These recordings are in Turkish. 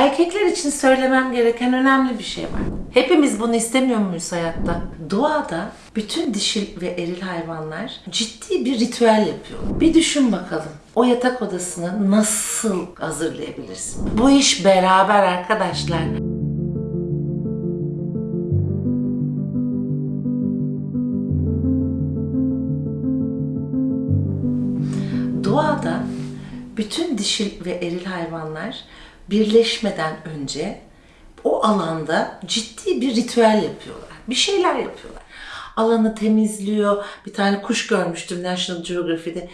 Erkekler için söylemem gereken önemli bir şey var. Hepimiz bunu istemiyor muyuz hayatta? Doğada bütün dişil ve eril hayvanlar ciddi bir ritüel yapıyor. Bir düşün bakalım. O yatak odasını nasıl hazırlayabilirsin? Bu iş beraber arkadaşlar. Doğada bütün dişil ve eril hayvanlar birleşmeden önce o alanda ciddi bir ritüel yapıyorlar. Bir şeyler yapıyorlar. Alanı temizliyor. Bir tane kuş görmüştüm National Geography'de.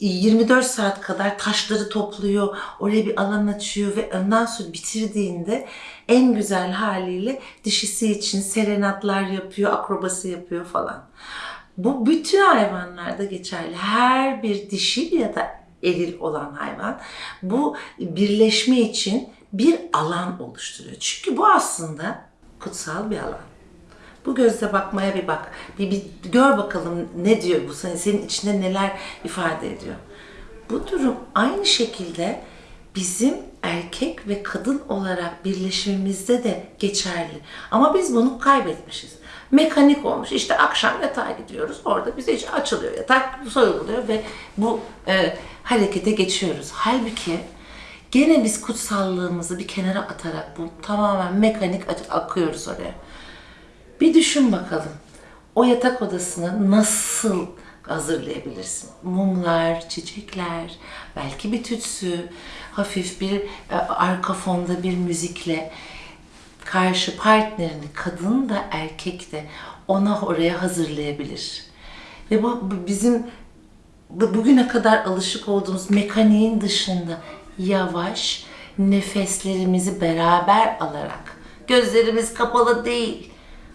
24 saat kadar taşları topluyor. Oraya bir alan açıyor ve ondan sonra bitirdiğinde en güzel haliyle dişisi için serenatlar yapıyor, akrobası yapıyor falan. Bu bütün hayvanlarda geçerli. Her bir dişil ya da eril olan hayvan bu birleşme için bir alan oluşturuyor. Çünkü bu aslında kutsal bir alan. Bu gözle bakmaya bir bak. Bir, bir gör bakalım ne diyor bu senin, senin içinde neler ifade ediyor. Bu durum aynı şekilde bizim erkek ve kadın olarak birleşimimizde de geçerli. Ama biz bunu kaybetmişiz. Mekanik olmuş. İşte akşam yatağa gidiyoruz. Orada bize hiç açılıyor yatak, soyuluyor ve bu e, harekete geçiyoruz. Halbuki gene biz kutsallığımızı bir kenara atarak bu tamamen mekanik ak- akıyoruz oraya. Bir düşün bakalım. O yatak odasını nasıl hazırlayabilirsin? Mumlar, çiçekler, belki bir tütsü, hafif bir e, arka fonda bir müzikle karşı partnerini kadın da erkek de ona oraya hazırlayabilir. Ve bu, bizim bu- bugüne kadar alışık olduğumuz mekaniğin dışında yavaş nefeslerimizi beraber alarak, gözlerimiz kapalı değil,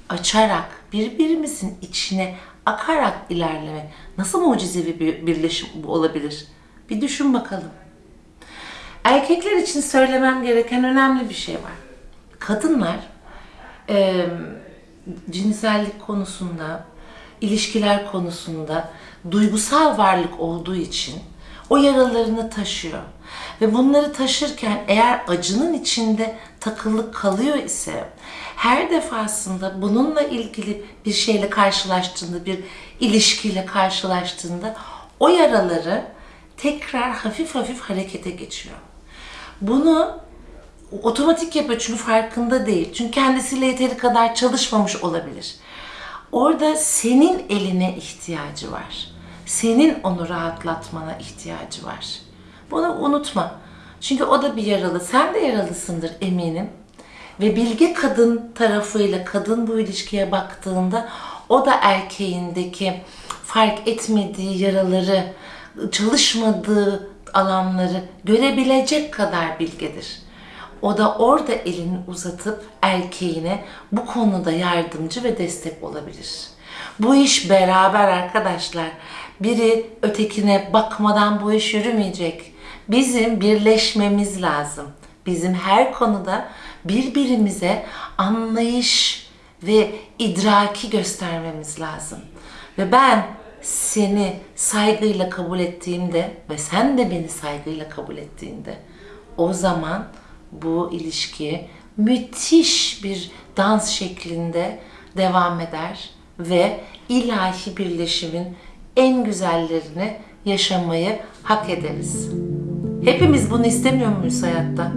açarak, birbirimizin içine akarak ilerleme nasıl mucizevi bir birleşim olabilir? Bir düşün bakalım. Erkekler için söylemem gereken önemli bir şey var. Kadınlar e, cinsellik konusunda, ilişkiler konusunda duygusal varlık olduğu için o yaralarını taşıyor. Ve bunları taşırken eğer acının içinde takılık kalıyor ise her defasında bununla ilgili bir şeyle karşılaştığında, bir ilişkiyle karşılaştığında o yaraları tekrar hafif hafif harekete geçiyor. Bunu otomatik yapıyor çünkü farkında değil. Çünkü kendisiyle yeteri kadar çalışmamış olabilir. Orada senin eline ihtiyacı var. Senin onu rahatlatmana ihtiyacı var. Bunu unutma. Çünkü o da bir yaralı. Sen de yaralısındır eminim. Ve bilge kadın tarafıyla kadın bu ilişkiye baktığında o da erkeğindeki fark etmediği yaraları, çalışmadığı alanları görebilecek kadar bilgedir. O da orada elini uzatıp erkeğine bu konuda yardımcı ve destek olabilir. Bu iş beraber arkadaşlar. Biri ötekine bakmadan bu iş yürümeyecek. Bizim birleşmemiz lazım. Bizim her konuda birbirimize anlayış ve idraki göstermemiz lazım. Ve ben seni saygıyla kabul ettiğimde ve sen de beni saygıyla kabul ettiğinde o zaman bu ilişki müthiş bir dans şeklinde devam eder ve ilahi birleşimin en güzellerini yaşamayı hak ederiz. Hepimiz bunu istemiyor muyuz hayatta?